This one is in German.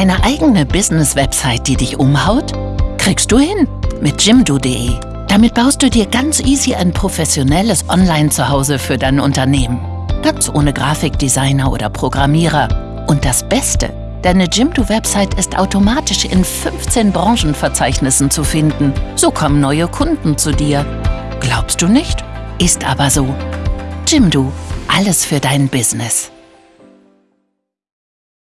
Eine eigene Business-Website, die dich umhaut? Kriegst du hin mit jimdo.de. Damit baust du dir ganz easy ein professionelles Online-Zuhause für dein Unternehmen. Ganz ohne Grafikdesigner oder Programmierer. Und das Beste, deine Jimdo-Website ist automatisch in 15 Branchenverzeichnissen zu finden. So kommen neue Kunden zu dir. Glaubst du nicht? Ist aber so. Jimdo, alles für dein Business.